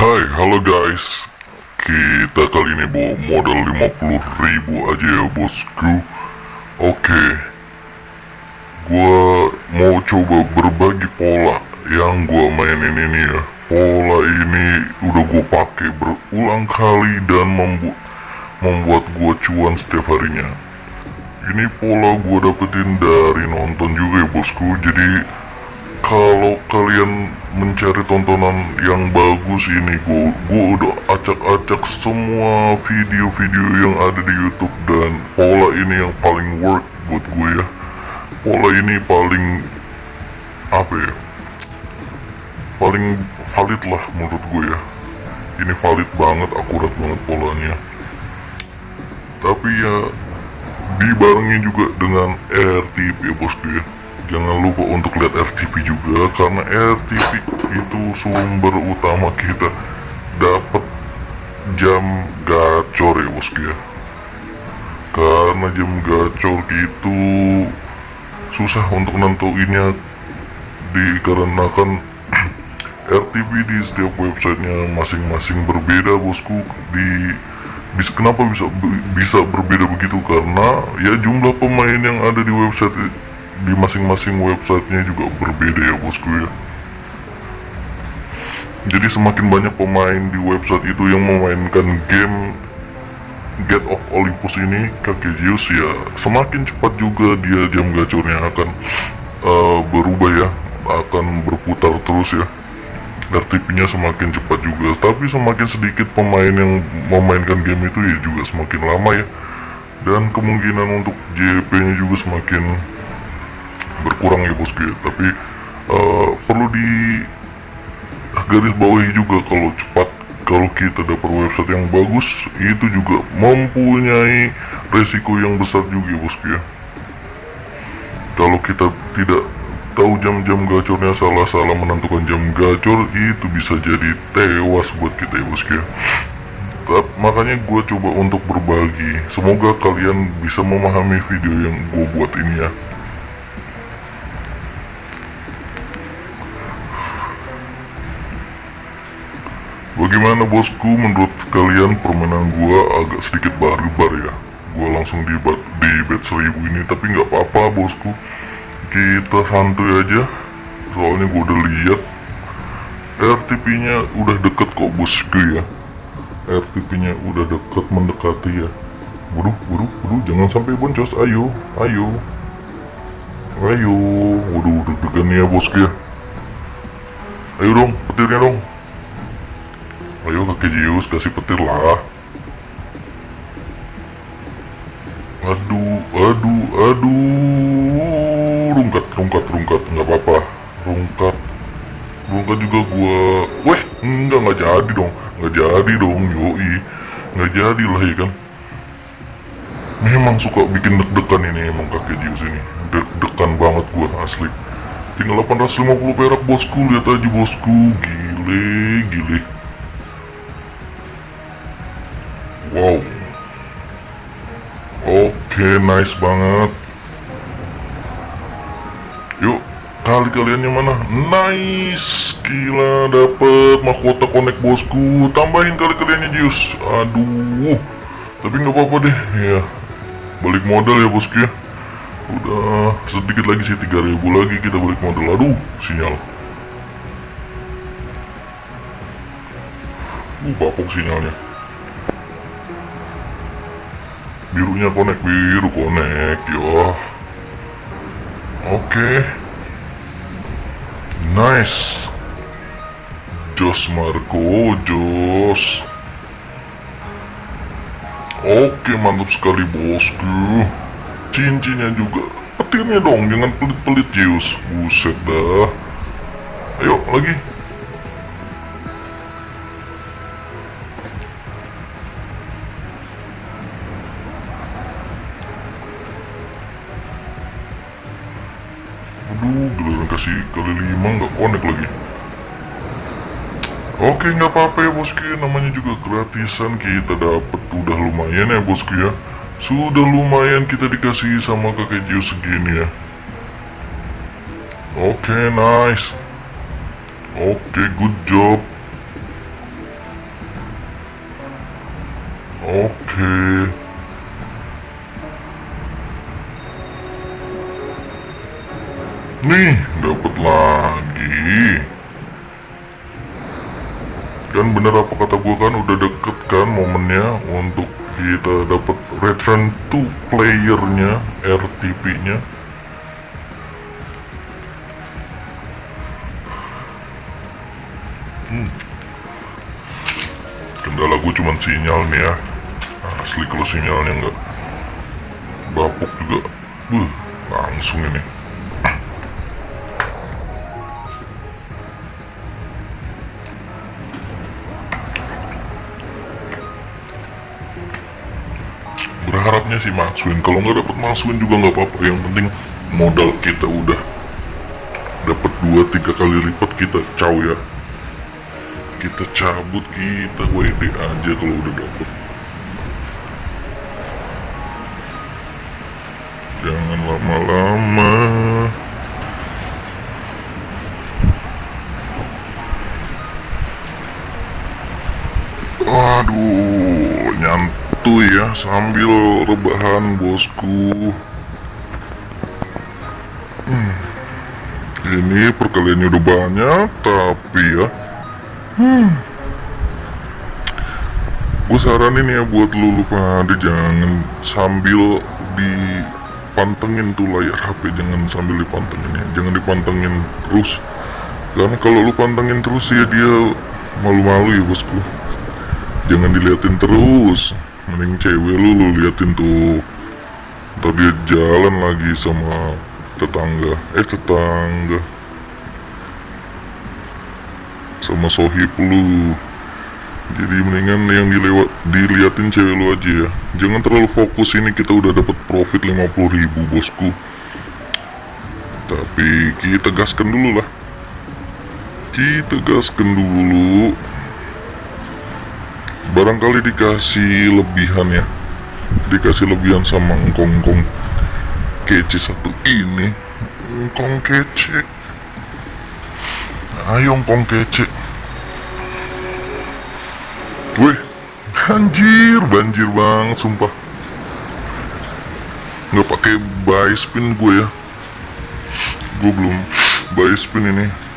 Hai, halo guys. Kita kali ini bawa modal 50 ribu aja ya bosku. Oke. Gua mau coba berbagi pola yang gua mainin ini ya. Pola ini udah gua pakai berulang kali dan membu membuat gua cuan setiap harinya. Ini pola gua dapetin dari nonton juga ya bosku. Jadi kalau kalian mencari tontonan yang bagus ini gue gue udah acak-acak semua video-video yang ada di YouTube. Dan pola ini yang paling work buat gue ya. Pola ini paling apa ya paling valid lah menurut gue ya. Ini valid banget akurat banget polanya. Tapi ya dibarengi juga dengan RTP ya bosku ya jangan lupa untuk lihat RTP juga karena RTP itu sumber utama kita. Dapat jam gacor ya bosku ya. Karena jam gacor itu susah untuk nentuinnya dikarenakan RTP di setiap websitenya masing-masing berbeda bosku. Di bisa kenapa bisa bisa berbeda begitu? Karena ya jumlah pemain yang ada di website di masing-masing websitenya juga berbeda ya bosku ya. Jadi semakin banyak pemain di website itu yang memainkan game Get of Olympus ini kakek Zeus ya semakin cepat juga dia jam gacornya akan uh, berubah ya akan berputar terus ya. RTP nya semakin cepat juga. Tapi semakin sedikit pemain yang memainkan game itu ya juga semakin lama ya. Dan kemungkinan untuk JP nya juga semakin berkurang ya bosku ya tapi uh, perlu di garis bawahi juga kalau cepat kalau kita dapat website yang bagus itu juga mempunyai resiko yang besar juga bosku ya kalau kita tidak tahu jam-jam gacornya salah-salah menentukan jam gacor itu bisa jadi tewas buat kita ya bosku ya makanya gue coba untuk berbagi. Semoga kalian bisa memahami video yang gue buat ini ya Bagaimana bosku? Menurut kalian permainan gua agak sedikit barbar ya. Gua langsung di, bat, di bet seribu ini tapi nggak apa-apa bosku. Kita santuy aja. Soalnya gua udah lihat. RTP nya udah deket kok bosku ya. RTP nya udah deket mendekati ya. Waduh, waduh, waduh, jangan sampai boncos, ayo, ayo. Ayo, waduh, deg-degan ya bosku ya. Ayo dong, petirnya dong Ayo kakek Zeus kasih petir lah. Aduh, aduh, aduh. Rungkat, rungkat, rungkat. Nggak apa-apa. Rungkat. Rungkat juga gua. Weh, enggak, nggak jadi dong. Nggak jadi dong, yoi. Nggak jadi lah ya kan? Memang suka bikin deg-degan ini emang kakek Zeus ini. Deg-degan banget gua asli. Tinggal 850 perak bosku. Lihat aja bosku. Gile, gile Wow. Oke okay, nice banget. Yuk Kali kalian yang mana? Nice. Gila dapet. Mahkota connect bosku. Tambahin kali kaliannya Jius Aduh. Tapi nggak apa-apa deh. Ya Balik modal ya bosku ya. Udah sedikit lagi sih 3000 lagi kita balik modal. Aduh sinyal. Uh bapok sinyalnya birunya connect biru connect ya oke. Okay. nice. Jos Marco Jos. Oke okay, mantap sekali bosku. Cincinnya juga. Petirnya dong jangan pelit-pelit Zeus. Buset dah. Ayo lagi dikasih kali lima nggak connect lagi. Oke nggak apa-apa ya bosku. Ya namanya juga gratisan. Kita dapet. Udah lumayan ya bosku ya. Sudah lumayan kita dikasih sama kakek Jio segini ya. Oke nice. Oke good job. Oke. Nih, dapat lagi. Kan bener apa kata gua kan udah deket kan momennya untuk kita dapat return to playernya RTP-nya. Hmm. Kendala gue cuman sinyal nih ya. Asli kalau sinyalnya nggak bapuk juga, buh, langsung ini. Berharapnya sih Maxwin kalau nggak dapat Maxwin juga nggak apa-apa. Yang penting modal kita udah dapat dua tiga kali lipat kita caw ya. Kita cabut kita WD aja kalau udah dapet. Jangan lama-lama. Aduh, nyantuy ya sambil rebahan bosku. Hmm. Ini perkaliannya udah banyak, tapi ya. Hmm. Gue saranin ya buat lu lu pada jangan sambil dipantengin tuh layar HP, jangan sambil dipantengin ya, jangan dipantengin terus. Karena kalau lu pantengin terus ya dia malu-malu ya bosku jangan diliatin terus mending cewek lu lu liatin tuh. Ntar dia jalan lagi sama tetangga. Eh tetangga. Sama sohib lu. Jadi mendingan yang dilewat diliatin cewek lu aja ya. Jangan terlalu fokus ini kita udah dapat profit 50 ribu bosku. Tapi kita gaskan dulu lah. Kita gaskan dulu barangkali dikasih lebihan ya. Dikasih lebihan sama engkong-engkong kece satu ini. Engkong kece. Ayo engkong kece. Weh banjir banjir bang sumpah. Nggak pakai buy spin gue ya. Gue belum buy spin ini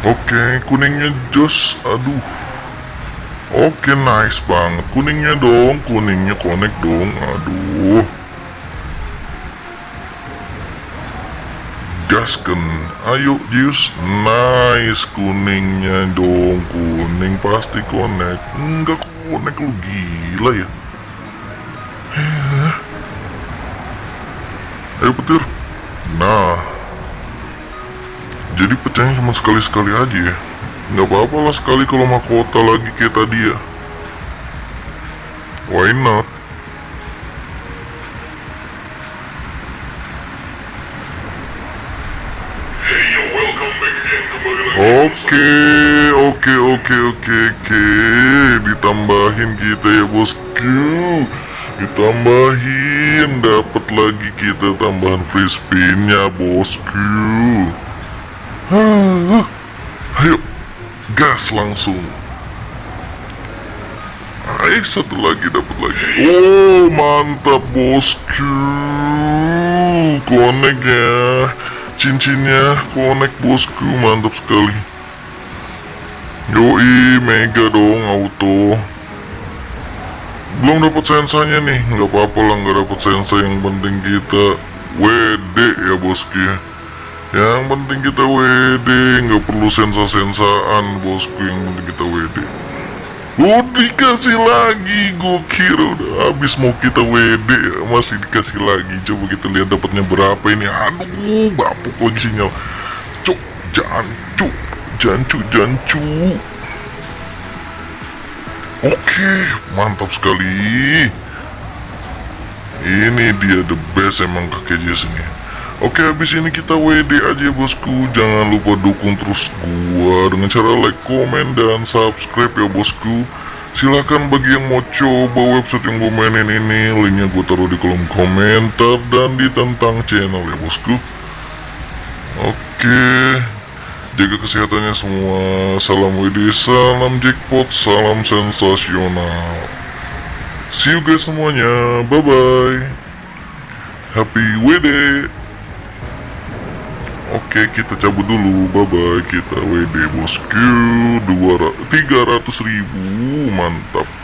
Oke, kuningnya jos. Aduh. Oke, nice banget. Kuningnya dong, kuningnya connect dong. Aduh. Gasken. Ayo, Jus. Nice kuningnya dong. Kuning pasti connect. Enggak connect lu gila ya. Ayo petir. Nah, jadi pecahnya cuma sekali-sekali aja ya. Nggak apa-apa lah sekali kalau mahkota lagi kayak tadi ya. Why not? Oke, oke, oke, oke, oke, ditambahin kita ya bosku, ditambahin, dapat lagi kita tambahan free spinnya bosku. Ayo, gas langsung. Ayo satu lagi dapat lagi. Oh mantap bosku. Konek ya. Cincinnya konek bosku mantap sekali. Yoi mega dong auto. Belum dapat sensanya nih, nggak apa-apa lah nggak dapat sensa yang penting kita WD ya bosku ya. Yang penting kita WD nggak perlu sensa-sensaan bosku. Yang penting kita WD Oh dikasih lagi gue kira udah habis mau kita WD ya. Masih dikasih lagi. Coba kita lihat dapatnya berapa ini. Aduh bapuk lagi sinyal. Cuk jancu jancu jancu. Oke mantap sekali. Ini dia the best emang kakek Jess ini Oke habis ini kita WD aja bosku. Jangan lupa dukung terus gua Dengan cara like, komen, dan subscribe ya bosku. Silahkan bagi yang mau coba website yang gue mainin ini Linknya gue taruh di kolom komentar Dan di tentang channel ya bosku. Oke jaga kesehatannya semua. Salam WD salam jackpot salam sensasional. See you guys semuanya. Bye bye happy WD Oke kita cabut dulu. Bye bye kita WD bosku 200 300 ribu. Mantap